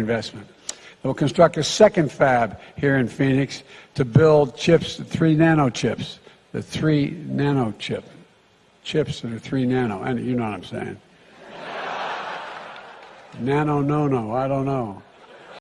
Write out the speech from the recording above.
investment. They'll construct a second fab here in Phoenix to build chips, three nano chips, the three nano chip, chips that are three nano, and you know what I'm saying. nano, no, no, I don't know.